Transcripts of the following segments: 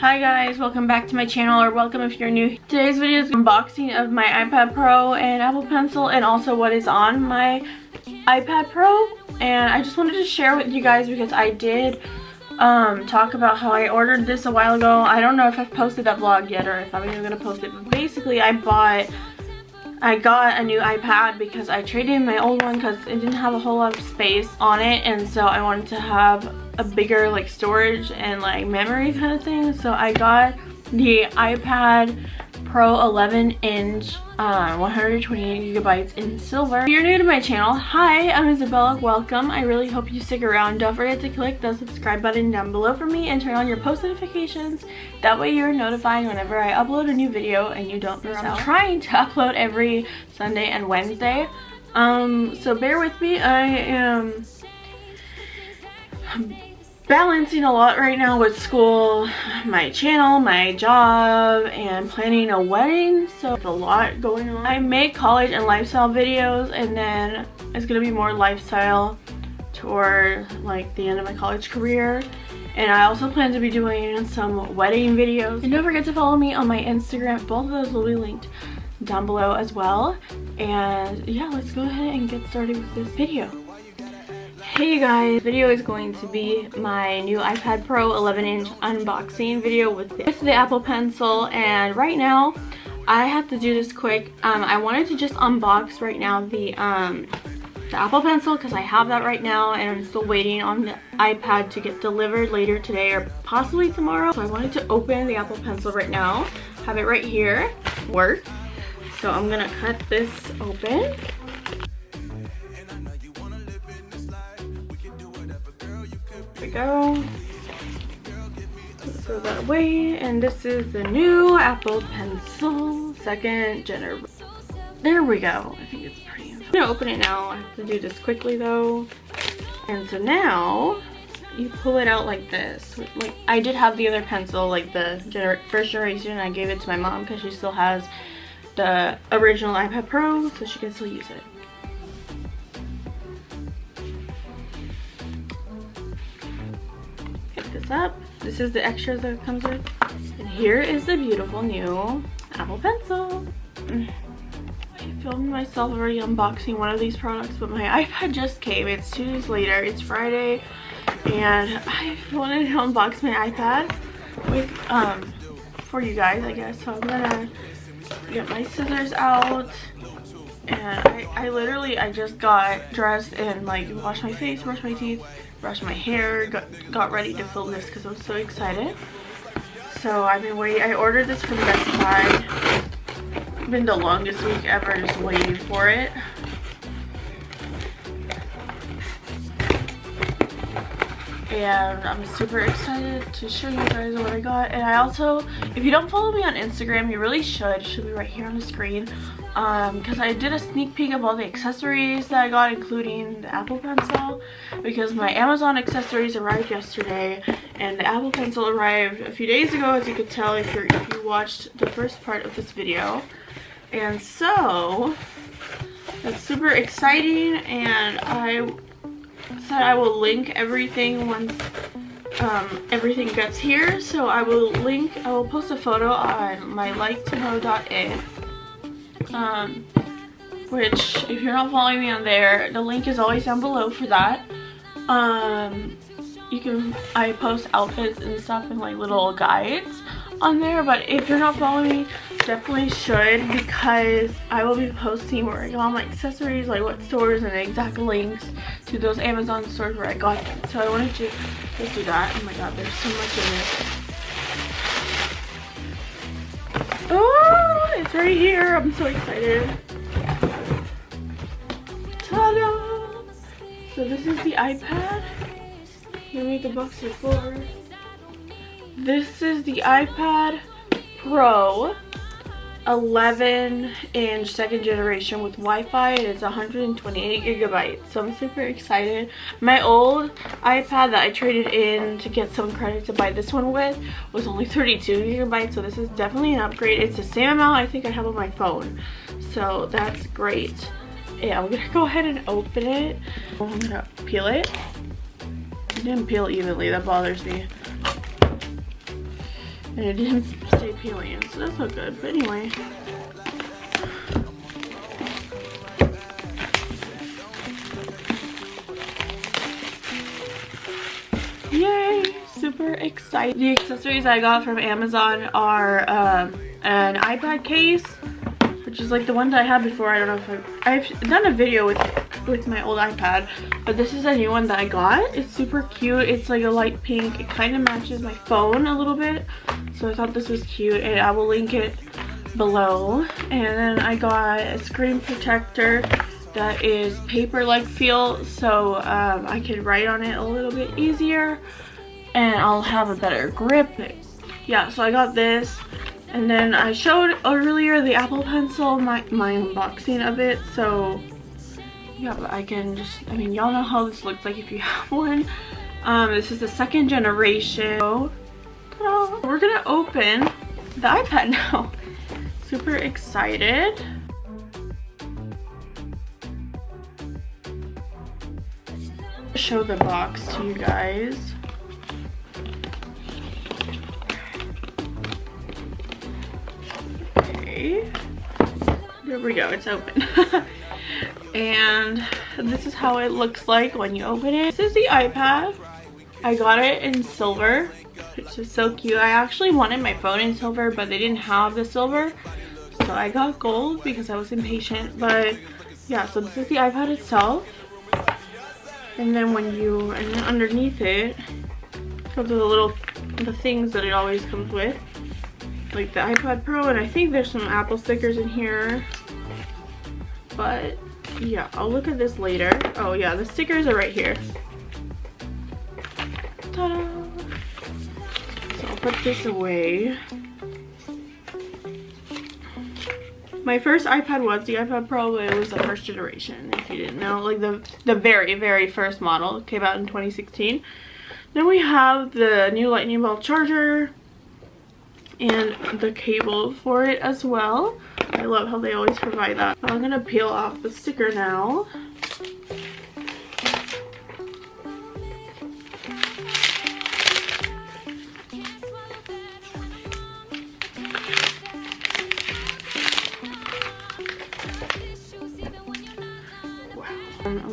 Hi guys, welcome back to my channel or welcome if you're new. Today's video is unboxing of my iPad Pro and Apple Pencil and also what is on my iPad Pro and I just wanted to share with you guys because I did um, talk about how I ordered this a while ago. I don't know if I've posted that vlog yet or if I'm even going to post it but basically I bought I got a new iPad because I traded in my old one because it didn't have a whole lot of space on it and so I wanted to have a bigger like storage and like memory kind of thing so I got the iPad Pro 11 inch uh, 128 gigabytes in silver. If you're new to my channel, hi, I'm Isabella, welcome. I really hope you stick around. Don't forget to click the subscribe button down below for me and turn on your post notifications. That way you're notified whenever I upload a new video and you don't miss out. I'm trying to upload every Sunday and Wednesday. Um, so bear with me. I am balancing a lot right now with school, my channel, my job, and planning a wedding. So it's a lot going on. I make college and lifestyle videos and then it's gonna be more lifestyle toward like the end of my college career. And I also plan to be doing some wedding videos. And don't forget to follow me on my Instagram. Both of those will be linked down below as well. And yeah, let's go ahead and get started with this video. Hey you guys, video is going to be my new iPad Pro 11 inch unboxing video with the, with the Apple Pencil and right now I have to do this quick. Um, I wanted to just unbox right now the, um, the Apple Pencil because I have that right now and I'm still waiting on the iPad to get delivered later today or possibly tomorrow. So I wanted to open the Apple Pencil right now, have it right here, work. So I'm gonna cut this open. Go. Throw that away. And this is the new Apple Pencil second generation. There we go. I think it's pretty. I'm gonna open it now. I have to do this quickly though. And so now you pull it out like this. Like I did have the other pencil, like the gener first generation. I gave it to my mom because she still has the original iPad Pro, so she can still use it. Up. This is the extras that it comes with. And here is the beautiful new Apple Pencil. I filmed myself already unboxing one of these products, but my iPad just came. It's two days later. It's Friday. And I wanted to unbox my iPad with, um, for you guys, I guess. So I'm gonna get my scissors out and I, I literally I just got dressed and like washed my face, brushed my teeth, brushed my hair, got, got ready to film this because I'm so excited. So I've been waiting. I ordered this from Best Buy. It's been the longest week ever just waiting for it. And I'm super excited to show you guys what I got. And I also if you don't follow me on Instagram you really should. It should be right here on the screen. Because um, I did a sneak peek of all the accessories that I got including the Apple Pencil because my Amazon accessories arrived yesterday. And the Apple Pencil arrived a few days ago as you could tell if, you if you watched the first part of this video. And so that's super exciting and I said I will link everything once um, everything gets here. So I will link, I will post a photo on my like to know.it. Um, which if you're not following me on there, the link is always down below for that. Um, you can, I post outfits and stuff and like little guides on there. But if you're not following me, definitely should because I will be posting where I got my accessories, like what stores and exact links to those Amazon stores where I got them. So I wanted to just do that. Oh my god, there's so much in it. Oh, it's right here. I'm so excited. So this is the iPad. Let me the box before. This is the iPad Pro 11 inch second generation with Wi-Fi. It is 128 gigabytes. So I'm super excited. My old iPad that I traded in to get some credit to buy this one with was only 32 gigabytes. So this is definitely an upgrade. It's the same amount I think I have on my phone. So that's great. Yeah, I'm gonna go ahead and open it. I'm gonna peel it. I didn't peel evenly, that bothers me. And it didn't stay peeling, so that's not good. But anyway. Yay! Super excited. The accessories I got from Amazon are um, an iPad case, which is like the one that I had before. I don't know if I've, I've done a video with with my old iPad but this is a new one that I got it's super cute it's like a light pink it kind of matches my phone a little bit so I thought this was cute and I will link it below. And then I got a screen protector that is paper like feel so um, I can write on it a little bit easier and I'll have a better grip. Yeah so I got this and then I showed earlier the Apple Pencil my, my unboxing of it so yeah I can just I mean y'all know how this looks like if you have one. Um this is the second generation we're gonna open the iPad now. Super excited. Show the box to you guys. Okay. There we go it's open. And this is how it looks like when you open it. This is the ipad. I got it in silver which is so cute. I actually wanted my phone in silver but they didn't have the silver. So i got gold because i was impatient. But yeah so this is the ipad itself. And then when you and then underneath it comes with the little the things that it always comes with. Like the ipad pro and i think there's some apple stickers in here. But yeah i'll look at this later. Oh yeah the stickers are right here. Ta-da! Put this away my first ipad was the ipad pro it was the first generation if you didn't know like the the very very first model came out in 2016 then we have the new lightning bolt charger and the cable for it as well I love how they always provide that. I'm going to peel off the sticker now.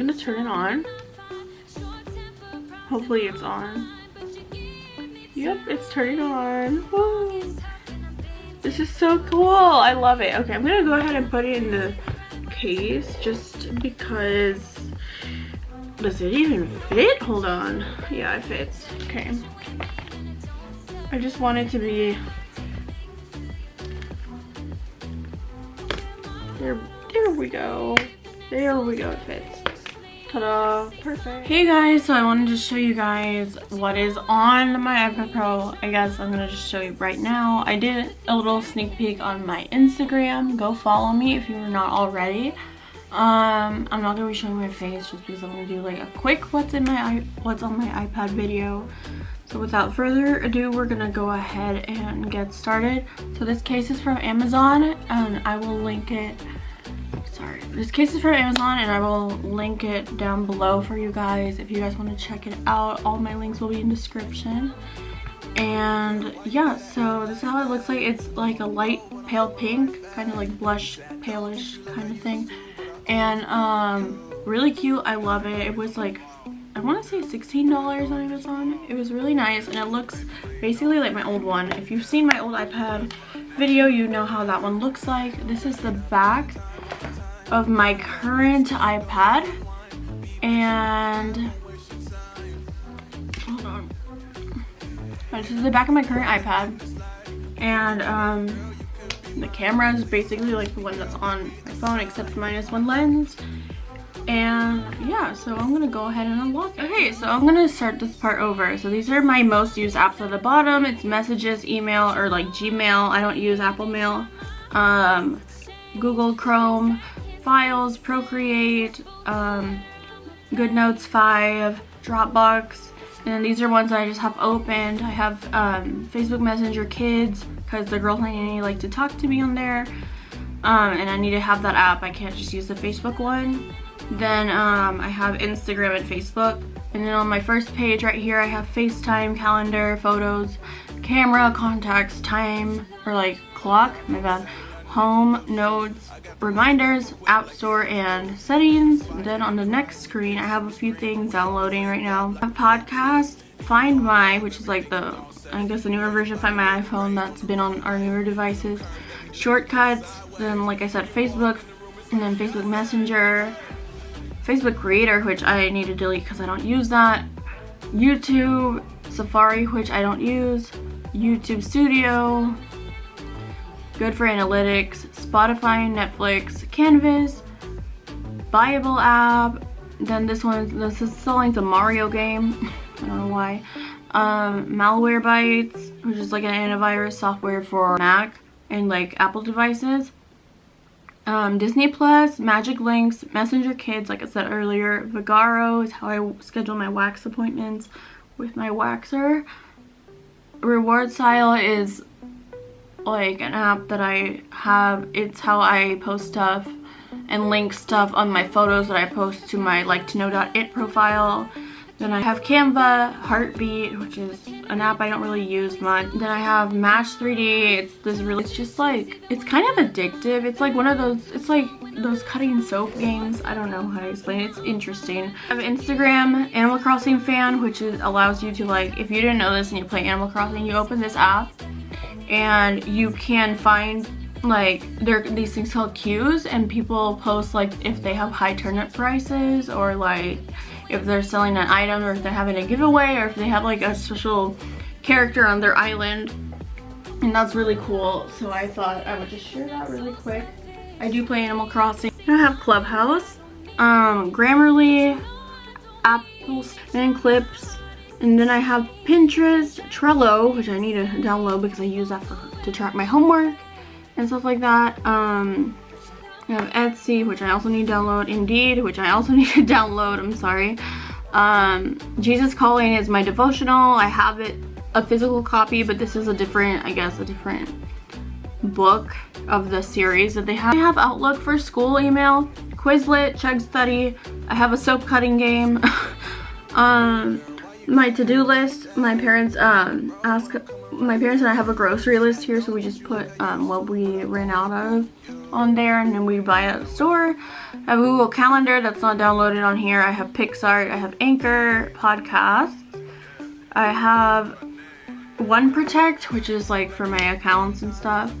To turn it on. Hopefully it's on. Yep, it's turning on. Woo. This is so cool. I love it. Okay, I'm to go ahead and put it in the case just because... Does it even fit? Hold on. Yeah, it fits. Okay. I just want it to be... There, there we go. There we go, it fits. Ta-da, perfect. Hey guys, so I wanted to show you guys what is on my iPad Pro. I guess I'm gonna just show you right now. I did a little sneak peek on my Instagram. Go follow me if you're not already. Um, I'm not gonna be showing my face just because I'm gonna do like a quick what's in my what's on my iPad video. So without further ado, we're gonna go ahead and get started. So this case is from Amazon and I will link it sorry. This case is from amazon and i will link it down below for you guys if you guys want to check it out. All my links will be in description. And yeah so this is how it looks like. It's like a light pale pink kind of like blush palish kind of thing. And um really cute. I love it. It was like i want to say 16 dollars on amazon. It was really nice and it looks basically like my old one. If you've seen my old ipad video you know how that one looks like. This is the back of my current iPad. And hold on. This is the back of my current iPad. And um, the camera is basically like the one that's on my phone except minus one lens. And yeah so i'm gonna go ahead and unlock it. okay so i'm gonna start this part over. So these are my most used apps at the bottom. It's messages email or like gmail. I don't use apple mail. Um google chrome Files, Procreate, um, GoodNotes 5, Dropbox, and these are ones I just have opened. I have um, Facebook Messenger Kids because the girls I need like to talk to me on there. Um, and I need to have that app. I can't just use the Facebook one. Then um, I have Instagram and Facebook. And then on my first page right here, I have FaceTime, calendar, photos, camera, contacts, time, or like clock, my bad, home, notes, reminders, app store, and settings. Then on the next screen, I have a few things downloading right now. Podcast, Find My, which is like the, I guess the newer version of Find My iPhone that's been on our newer devices. Shortcuts, then like I said, Facebook, and then Facebook Messenger, Facebook Creator, which I need to delete because I don't use that, YouTube, Safari, which I don't use, YouTube Studio, good for analytics, Spotify, Netflix, Canvas, Bible app, then this one, this is selling the Mario game, I don't know why, um, Malwarebytes, which is like an antivirus software for Mac and like Apple devices, um, Disney Plus, Magic Links, Messenger Kids, like I said earlier, Vagaro is how I schedule my wax appointments with my waxer. Reward Style is like an app that I have. It's how I post stuff and link stuff on my photos that I post to my like to know.it profile. Then I have Canva, Heartbeat, which is an app I don't really use much. Then I have Match 3D. It's this really, it's just like, it's kind of addictive. It's like one of those, it's like those cutting soap games. I don't know how to explain it. It's interesting. I have Instagram, Animal Crossing fan, which is, allows you to like, if you didn't know this and you play Animal Crossing, you open this app and you can find like there these things called queues and people post like if they have high turnip prices or like if they're selling an item or if they're having a giveaway or if they have like a special character on their island. And that's really cool. So I thought I would just share that really quick. I do play Animal Crossing. I have Clubhouse um Grammarly Apple and Clips and then I have Pinterest Trello which I need to download because I use that for, to track my homework and stuff like that um I have Etsy, which I also need to download. Indeed, which I also need to download. I'm sorry. Um, Jesus Calling is my devotional. I have it, a physical copy, but this is a different, I guess, a different book of the series that they have. I have Outlook for school email, Quizlet, Chegg Study. I have a soap cutting game. um, my to-do list. My parents um, ask my parents and I have a grocery list here, so we just put um, what we ran out of on there and then we buy at the store. I have Google Calendar that's not downloaded on here. I have Pixar, I have Anchor, Podcasts. I have One Protect, which is like for my accounts and stuff.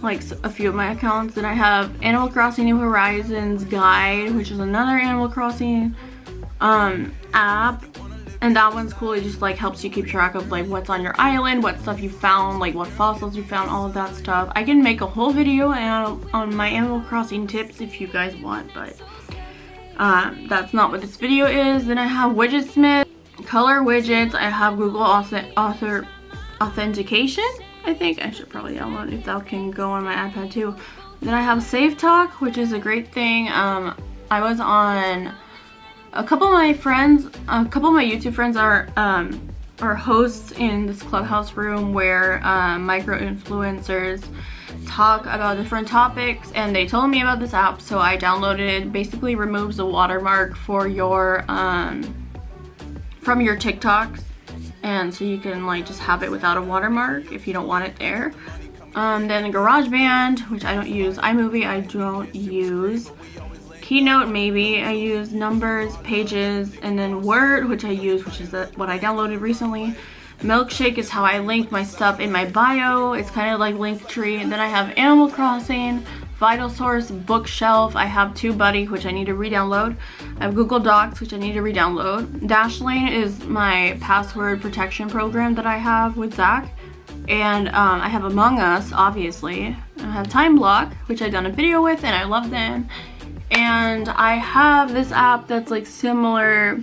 Like a few of my accounts. Then I have Animal Crossing New Horizons Guide, which is another Animal Crossing um, app and that one's cool. It just like helps you keep track of like what's on your island what stuff you found like what fossils you found all of that stuff. I can make a whole video on my animal crossing tips if you guys want but um, that's not what this video is. Then i have widgetsmith color widgets. I have google author, author authentication i think. I should probably download if that can go on my ipad too. Then i have SaveTok which is a great thing. Um, i was on a couple of my friends, a couple of my YouTube friends are um, are hosts in this clubhouse room where uh, micro influencers talk about different topics and they told me about this app so I downloaded it. Basically removes the watermark for your um, from your TikToks and so you can like just have it without a watermark if you don't want it there. Um, then GarageBand, which I don't use. iMovie I don't use. Keynote maybe. I use numbers, pages, and then Word, which I use, which is what I downloaded recently. Milkshake is how I link my stuff in my bio. It's kind of like Linktree. And then I have Animal Crossing, Vital Source, Bookshelf. I have TubeBuddy, which I need to re-download. I have Google Docs, which I need to re-download. Dashlane is my password protection program that I have with Zach. And um, I have Among Us, obviously. I have Time Block, which I've done a video with, and I love them and I have this app that's like similar.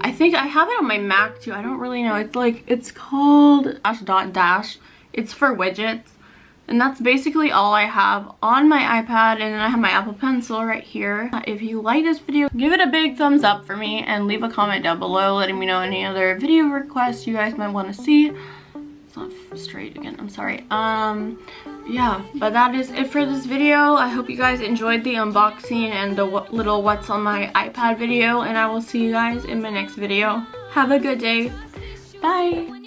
I think I have it on my Mac too. I don't really know. It's like it's called dash dot dash. It's for widgets. And that's basically all I have on my iPad. And then I have my Apple Pencil right here. If you like this video, give it a big thumbs up for me and leave a comment down below letting me know any other video requests you guys might want to see. It's not straight again, I'm sorry. Um, yeah but that is it for this video. I hope you guys enjoyed the unboxing and the little what's on my ipad video and i will see you guys in my next video. Have a good day. Bye